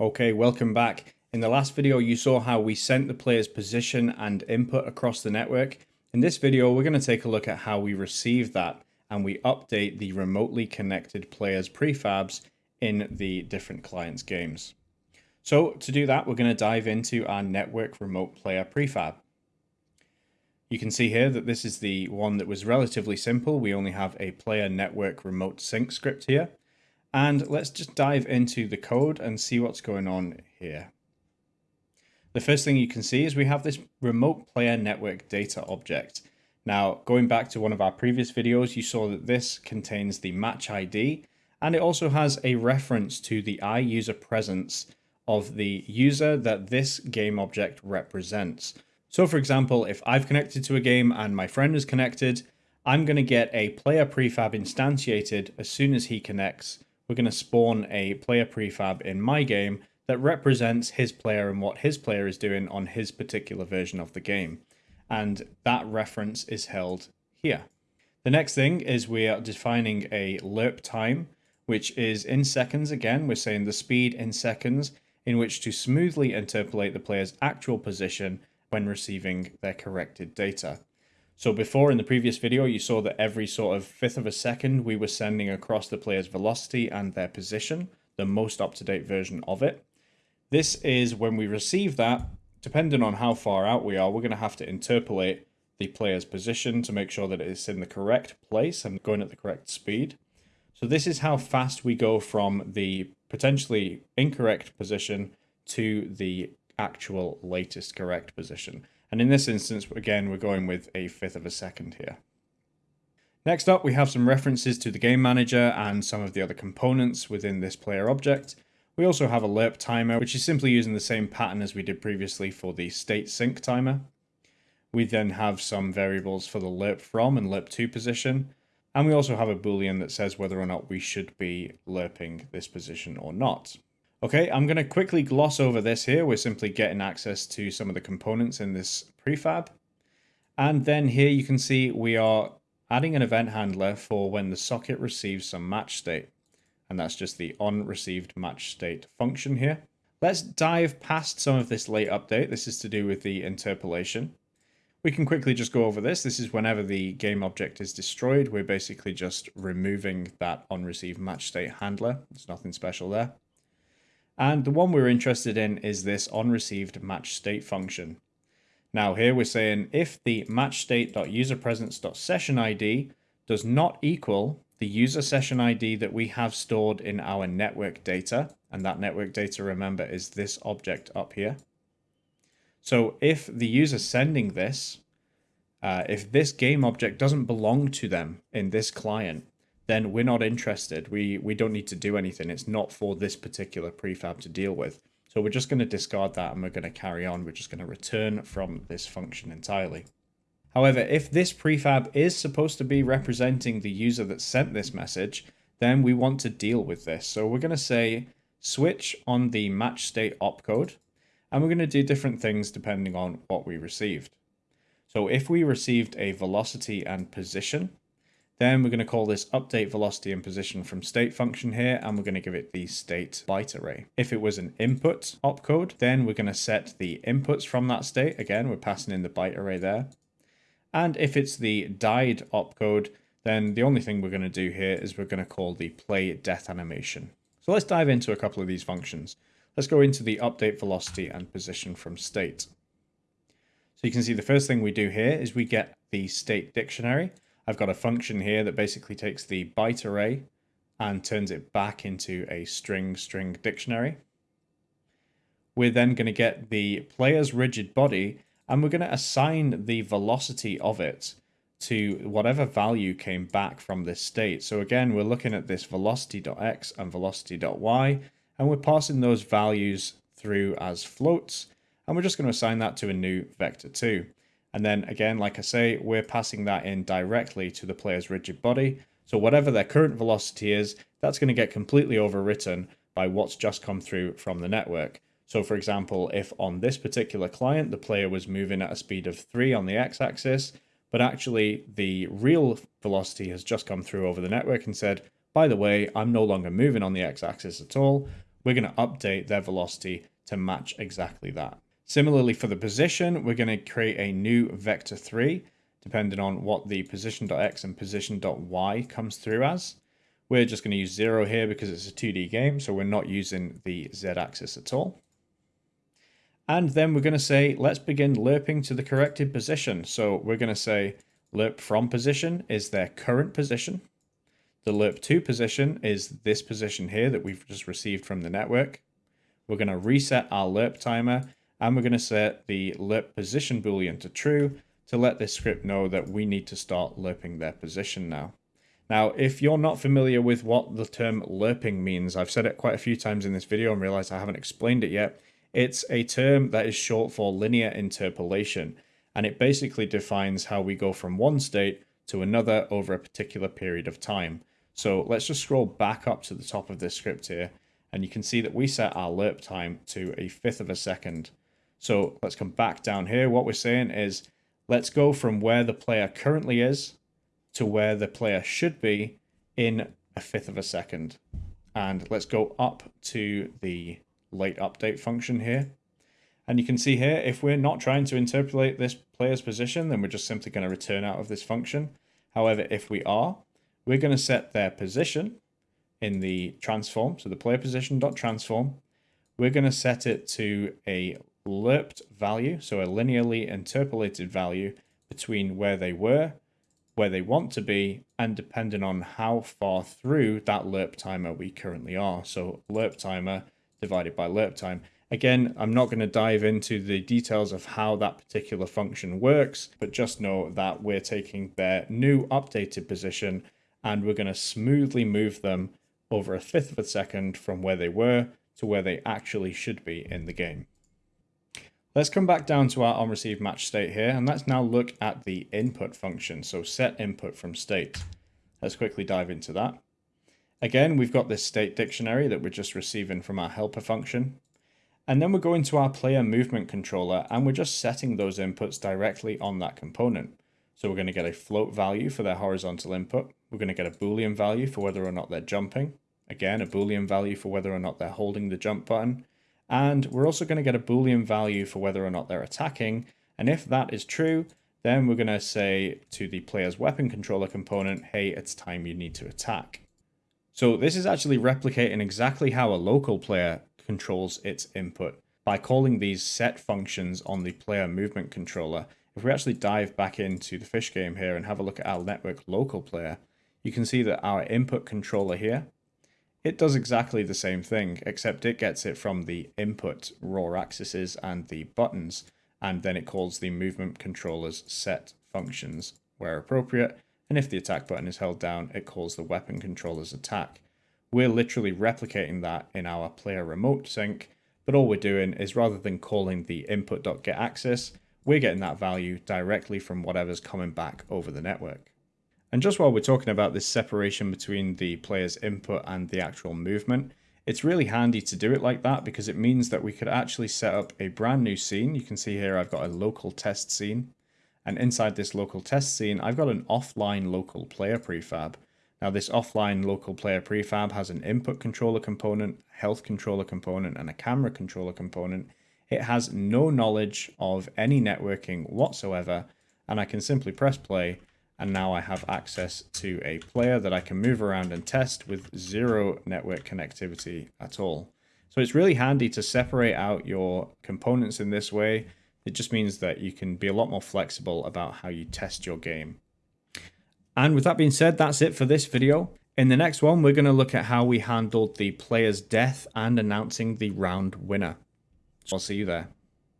Okay, welcome back. In the last video, you saw how we sent the player's position and input across the network. In this video, we're going to take a look at how we receive that and we update the remotely connected players prefabs in the different clients games. So to do that, we're going to dive into our network remote player prefab. You can see here that this is the one that was relatively simple. We only have a player network remote sync script here. And let's just dive into the code and see what's going on here. The first thing you can see is we have this remote player network data object. Now, going back to one of our previous videos, you saw that this contains the match ID, and it also has a reference to the iUser presence of the user that this game object represents. So for example, if I've connected to a game and my friend is connected, I'm going to get a player prefab instantiated as soon as he connects we're going to spawn a player prefab in my game that represents his player and what his player is doing on his particular version of the game. And that reference is held here. The next thing is we are defining a lerp time, which is in seconds again. We're saying the speed in seconds in which to smoothly interpolate the player's actual position when receiving their corrected data. So before in the previous video, you saw that every sort of fifth of a second, we were sending across the player's velocity and their position, the most up-to-date version of it. This is when we receive that, depending on how far out we are, we're going to have to interpolate the player's position to make sure that it's in the correct place and going at the correct speed. So this is how fast we go from the potentially incorrect position to the actual latest correct position. And in this instance, again, we're going with a fifth of a second here. Next up, we have some references to the game manager and some of the other components within this player object. We also have a lerp timer, which is simply using the same pattern as we did previously for the state sync timer. We then have some variables for the lerp from and lerp to position. And we also have a boolean that says whether or not we should be lerping this position or not. Okay, I'm going to quickly gloss over this here. We're simply getting access to some of the components in this prefab. And then here you can see we are adding an event handler for when the socket receives some match state. And that's just the on received match state function here. Let's dive past some of this late update. This is to do with the interpolation. We can quickly just go over this. This is whenever the game object is destroyed, we're basically just removing that on received match state handler. There's nothing special there. And the one we're interested in is this onReceived match state function. Now here we're saying if the match matchstate.userpresence.sessionID does not equal the user session ID that we have stored in our network data, and that network data, remember, is this object up here. So if the user sending this, uh, if this game object doesn't belong to them in this client, then we're not interested. We, we don't need to do anything. It's not for this particular prefab to deal with. So we're just going to discard that and we're going to carry on. We're just going to return from this function entirely. However, if this prefab is supposed to be representing the user that sent this message, then we want to deal with this. So we're going to say switch on the match state opcode, and we're going to do different things depending on what we received. So if we received a velocity and position, then we're going to call this update velocity and position from state function here, and we're going to give it the state byte array. If it was an input opcode, then we're going to set the inputs from that state. Again, we're passing in the byte array there. And if it's the died opcode, then the only thing we're going to do here is we're going to call the play death animation. So let's dive into a couple of these functions. Let's go into the update velocity and position from state. So you can see the first thing we do here is we get the state dictionary. I've got a function here that basically takes the byte array and turns it back into a string string dictionary. We're then going to get the player's rigid body and we're going to assign the velocity of it to whatever value came back from this state. So again, we're looking at this velocity.x and velocity.y, and we're passing those values through as floats, and we're just going to assign that to a new vector two. And then again, like I say, we're passing that in directly to the player's rigid body. So whatever their current velocity is, that's going to get completely overwritten by what's just come through from the network. So for example, if on this particular client, the player was moving at a speed of 3 on the x-axis, but actually the real velocity has just come through over the network and said, by the way, I'm no longer moving on the x-axis at all. we're going to update their velocity to match exactly that. Similarly for the position, we're going to create a new vector 3, depending on what the position.x and position.y comes through as. We're just going to use 0 here because it's a 2D game, so we're not using the z-axis at all. And then we're going to say, let's begin lerping to the corrected position. So we're going to say lerp from position is their current position. The lerp to position is this position here that we've just received from the network. We're going to reset our lerp timer and we're going to set the lerp position boolean to true to let this script know that we need to start lerping their position now. Now, if you're not familiar with what the term lerping means, I've said it quite a few times in this video and realized I haven't explained it yet. It's a term that is short for linear interpolation, and it basically defines how we go from one state to another over a particular period of time. So let's just scroll back up to the top of this script here, and you can see that we set our lerp time to a fifth of a second. So let's come back down here. What we're saying is let's go from where the player currently is to where the player should be in a fifth of a second. And let's go up to the late update function here. And you can see here, if we're not trying to interpolate this player's position, then we're just simply going to return out of this function. However, if we are, we're going to set their position in the transform, so the player position dot transform. We're going to set it to a lerped value, so a linearly interpolated value between where they were, where they want to be, and depending on how far through that lerp timer we currently are. So lerp timer divided by lerp time. Again, I'm not going to dive into the details of how that particular function works, but just know that we're taking their new updated position and we're going to smoothly move them over a fifth of a second from where they were to where they actually should be in the game. Let's come back down to our onReceive match state here, and let's now look at the input function, so set input from state. Let's quickly dive into that. Again, we've got this state dictionary that we're just receiving from our helper function. And then we're going to our player movement controller, and we're just setting those inputs directly on that component. So we're going to get a float value for their horizontal input. We're going to get a boolean value for whether or not they're jumping. Again, a boolean value for whether or not they're holding the jump button. And we're also going to get a Boolean value for whether or not they're attacking. And if that is true, then we're going to say to the player's weapon controller component, hey, it's time you need to attack. So this is actually replicating exactly how a local player controls its input by calling these set functions on the player movement controller. If we actually dive back into the fish game here and have a look at our network local player, you can see that our input controller here it does exactly the same thing, except it gets it from the input raw axes and the buttons, and then it calls the movement controller's set functions where appropriate, and if the attack button is held down, it calls the weapon controller's attack. We're literally replicating that in our player remote sync, but all we're doing is rather than calling the input.getAxis, we're getting that value directly from whatever's coming back over the network. And just while we're talking about this separation between the player's input and the actual movement, it's really handy to do it like that because it means that we could actually set up a brand new scene. You can see here I've got a local test scene. And inside this local test scene, I've got an offline local player prefab. Now this offline local player prefab has an input controller component, health controller component, and a camera controller component. It has no knowledge of any networking whatsoever, and I can simply press play and now I have access to a player that I can move around and test with zero network connectivity at all. So it's really handy to separate out your components in this way. It just means that you can be a lot more flexible about how you test your game. And with that being said, that's it for this video. In the next one, we're going to look at how we handled the player's death and announcing the round winner. So I'll see you there.